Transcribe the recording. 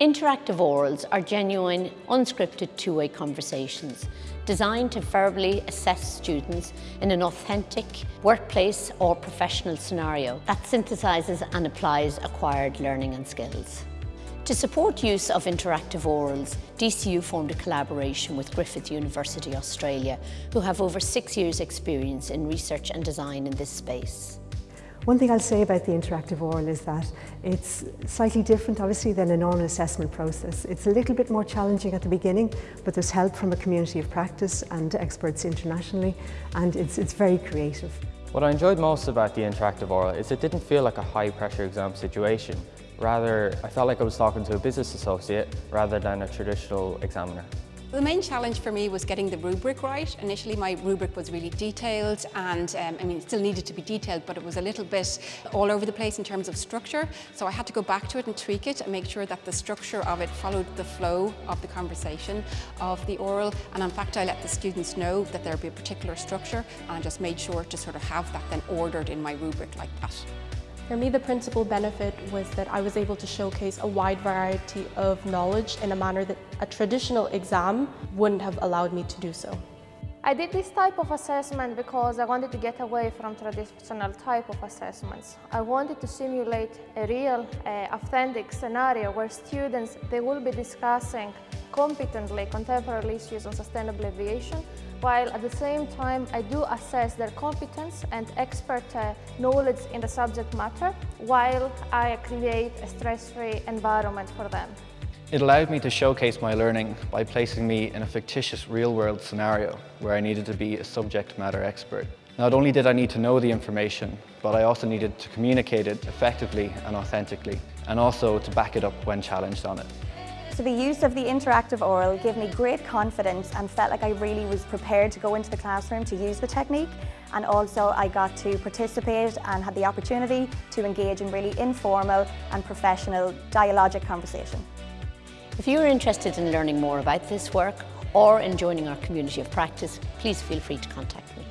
Interactive orals are genuine, unscripted two-way conversations designed to verbally assess students in an authentic workplace or professional scenario that synthesises and applies acquired learning and skills. To support use of interactive orals, DCU formed a collaboration with Griffith University Australia, who have over six years experience in research and design in this space. One thing I'll say about the interactive oral is that it's slightly different obviously than a normal assessment process. It's a little bit more challenging at the beginning but there's help from a community of practice and experts internationally and it's, it's very creative. What I enjoyed most about the interactive oral is it didn't feel like a high pressure exam situation. Rather, I felt like I was talking to a business associate rather than a traditional examiner. The main challenge for me was getting the rubric right. Initially my rubric was really detailed and um, I mean it still needed to be detailed but it was a little bit all over the place in terms of structure so I had to go back to it and tweak it and make sure that the structure of it followed the flow of the conversation of the oral and in fact I let the students know that there would be a particular structure and I just made sure to sort of have that then ordered in my rubric like that. For me, the principal benefit was that I was able to showcase a wide variety of knowledge in a manner that a traditional exam wouldn't have allowed me to do so. I did this type of assessment because I wanted to get away from traditional type of assessments. I wanted to simulate a real, uh, authentic scenario where students, they will be discussing competently contemporary issues on sustainable aviation while at the same time I do assess their competence and expert uh, knowledge in the subject matter while I create a stress-free environment for them. It allowed me to showcase my learning by placing me in a fictitious real-world scenario where I needed to be a subject matter expert. Not only did I need to know the information, but I also needed to communicate it effectively and authentically, and also to back it up when challenged on it. So the use of the interactive oral gave me great confidence and felt like I really was prepared to go into the classroom to use the technique and also I got to participate and had the opportunity to engage in really informal and professional dialogic conversation. If you're interested in learning more about this work or in joining our community of practice, please feel free to contact me.